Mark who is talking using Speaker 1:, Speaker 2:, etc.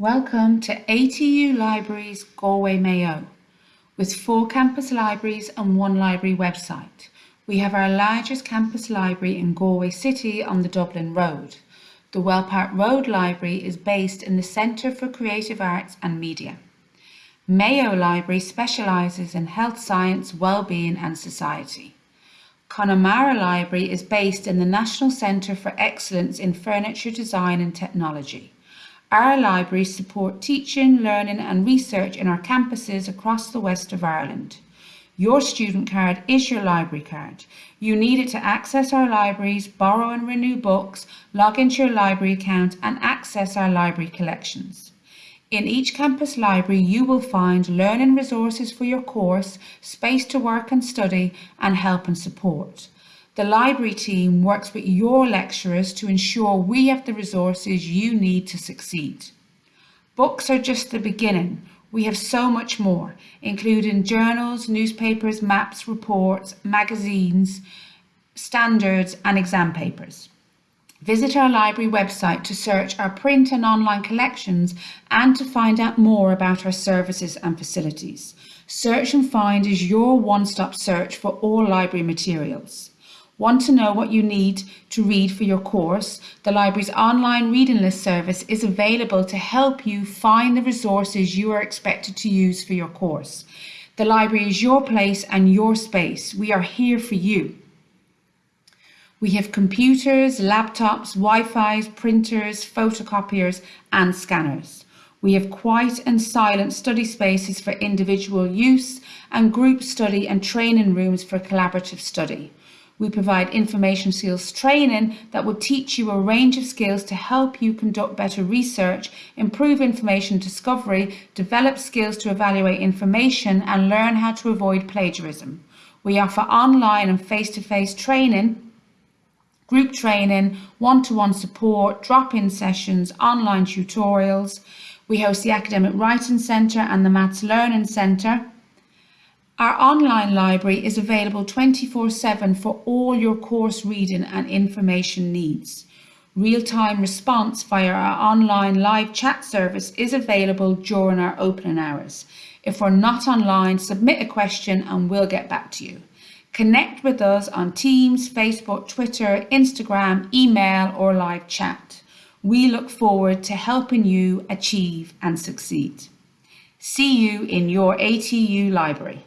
Speaker 1: Welcome to ATU Libraries Galway Mayo. With four campus libraries and one library website, we have our largest campus library in Galway City on the Dublin Road. The Wellpark Road Library is based in the Centre for Creative Arts and Media. Mayo Library specialises in health science, well-being and society. Connemara Library is based in the National Centre for Excellence in Furniture Design and Technology. Our libraries support teaching, learning and research in our campuses across the west of Ireland. Your student card is your library card. You need it to access our libraries, borrow and renew books, log into your library account and access our library collections. In each campus library, you will find learning resources for your course, space to work and study, and help and support. The library team works with your lecturers to ensure we have the resources you need to succeed. Books are just the beginning. We have so much more, including journals, newspapers, maps, reports, magazines, standards and exam papers. Visit our library website to search our print and online collections and to find out more about our services and facilities. Search and Find is your one-stop search for all library materials. Want to know what you need to read for your course? The library's online reading list service is available to help you find the resources you are expected to use for your course. The library is your place and your space. We are here for you. We have computers, laptops, Wi-Fi's, printers, photocopiers and scanners. We have quiet and silent study spaces for individual use and group study and training rooms for collaborative study. We provide information skills training that will teach you a range of skills to help you conduct better research, improve information discovery, develop skills to evaluate information and learn how to avoid plagiarism. We offer online and face-to-face -face training, group training, one-to-one -one support, drop-in sessions, online tutorials. We host the Academic Writing Centre and the Maths Learning Centre our online library is available 24-7 for all your course reading and information needs. Real-time response via our online live chat service is available during our opening hours. If we're not online, submit a question and we'll get back to you. Connect with us on Teams, Facebook, Twitter, Instagram, email or live chat. We look forward to helping you achieve and succeed. See you in your ATU library.